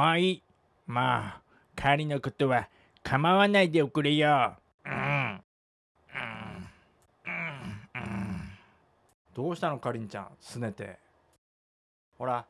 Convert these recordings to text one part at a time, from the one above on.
まあいい。まあ帰りのことは構わないでおくれよ。うん。うん。うん。うん。どうしたのかりんちゃん？すねて。ほら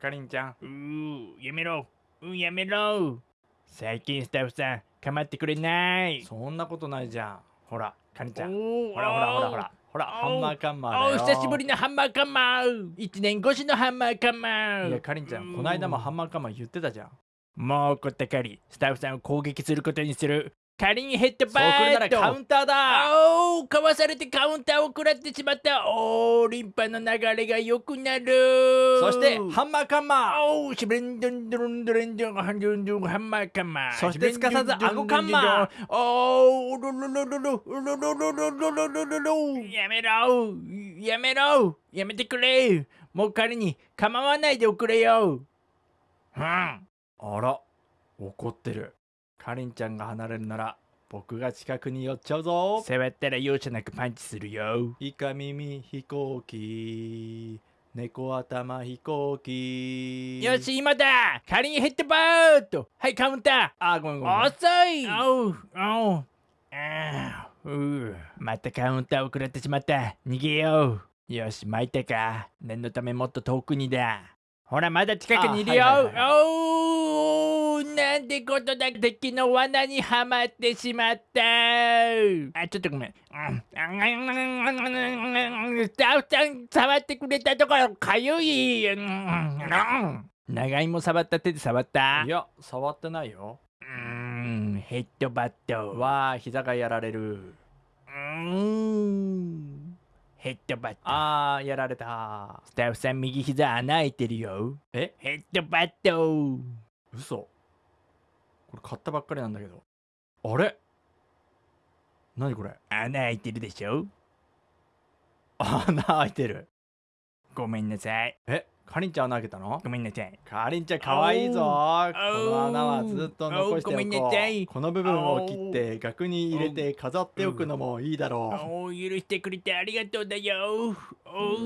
かりんちゃん。うーやめろ。うんやめろ。最近スタッフさん構ってくれない。そんなことないじゃん。ほらかりんちゃん。おほらほらほらほらほらハンマーカンマーだおよ久しぶりのハンマーカンマー。一年越しのハンマーカンマー。いやかりんちゃんこの間もハンマーカンマー言ってたじゃん。もう怒ったかり。スタッフさんを攻撃することにするカリンヘッドバートカウンターだ。おおかわされてカウンターを食らってしまった。おおリンパの流れが良くなる。そしてハンマーカンマー。おおシブレンドンドロンドレンドンハンドンドンハンマーカンマー。そしてすかさず顎カンマー。おおロロロロロロロロロロロロロロロやめろやめろやめてくれもう彼に構わないでおくれようんあら怒ってるかりんちゃんが離れるなら僕が近くに寄っちゃうぞ。触ったら容赦なくパンチするよ。イカ耳飛行機猫頭飛行機。よし今だ。仮にヘッドバート。はいカウンタあごめんごめんー遅い。おうおう。あーううまたカウンターを食らってしまった。逃げよう。よし巻いたか。念のためもっと遠くにだ。ほらまだ近くにいるよ、あはいはいはおうなんてことだ敵の罠にはまってしまった。あちょっとごめん。うんスタッフさん触ってくれたところかゆいうん。長芋触った手で触った？いや触ってないよ。うーんヘッドバット。わあ膝がやられる。うーんヘッドバット。あーやられた。スタッフさん右膝穴開いてるよ。え？ヘッドバット。嘘これ買ったばっかりなんだけど。あれ？何これ？穴開いてるでしょ？穴開いてる。ごめんなさい。え？かりんちゃん穴開けたの？ごめんなさい。かりんちゃんかわいいぞ。この穴はずっと残しておこう。この部分を切って額に入れて飾っておくのもいいだろう。お許してくれてありがとうだよ。お